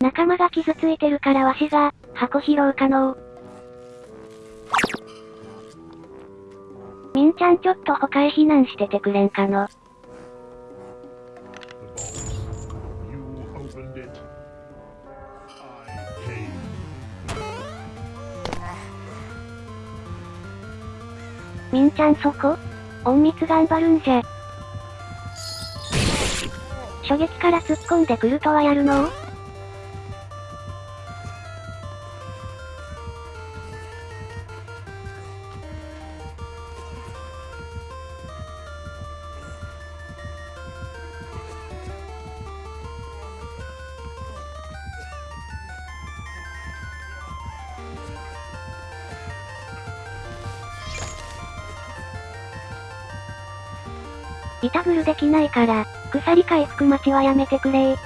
仲間が傷ついてるからわしが、箱拾う可能。みんちゃんちょっと他へ避難しててくれんかの。みんちゃんそこ？隠密頑張るんじゃ。初撃から突っ込んでくるとはやるの？リタブルできないから、鎖回復待ちはやめてくれ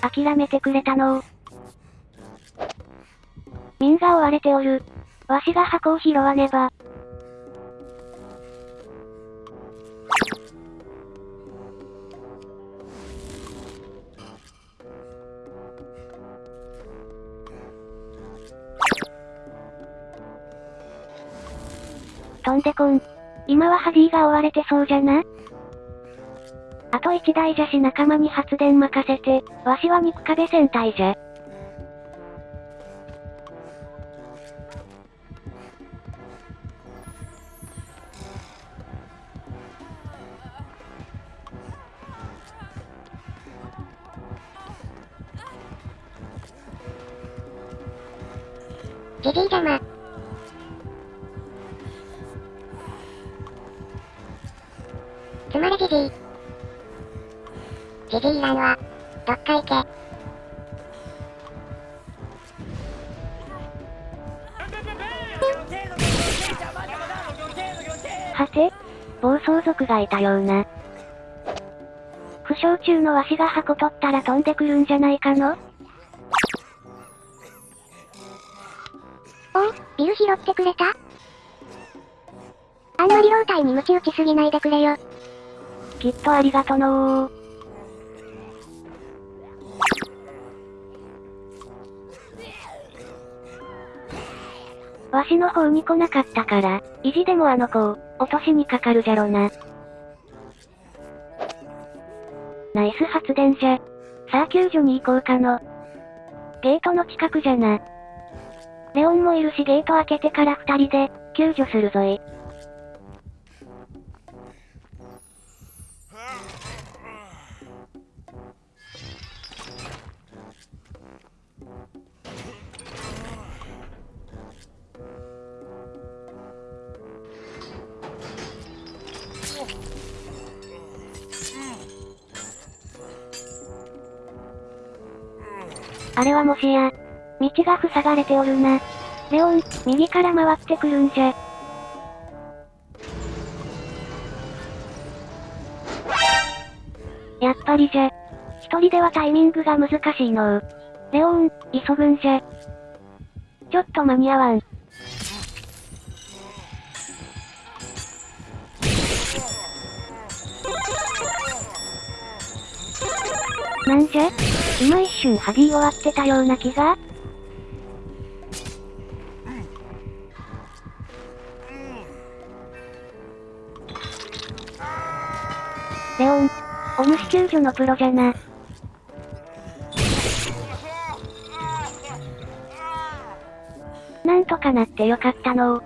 諦めてくれたのみんが追われておる。わしが箱を拾わねば。飛んでこん。今はハディが追われてそうじゃなあと一台じゃし仲間に発電任せて、わしは肉壁戦隊じゃ。ジジイ邪魔。つまりジジイ。ジジらんわ。どっか行け。はて？暴走族がいたような。負傷中のわしが箱取ったら飛んでくるんじゃないかの？おい、ビル拾ってくれたあんまり老体に鞭打ちすぎないでくれよ。きっとありがとのー。わしの方に来なかったから、意地でもあの子を、落としにかかるじゃろな。ナイス発電じゃ。さあ救助に行こうかの。ゲートの近くじゃな。レオンもいるしゲート開けてから二人で、救助するぞい。あれはもしや、道が塞がれておるな。レオン、右から回ってくるんじゃ。やっぱりじゃ。一人ではタイミングが難しいの。レオン、急ぐんじゃ。ちょっと間に合わん。なんじゃ？今一瞬ハギー終わってたような気がレオン、お主救助のプロじゃな。なんとかなってよかったの。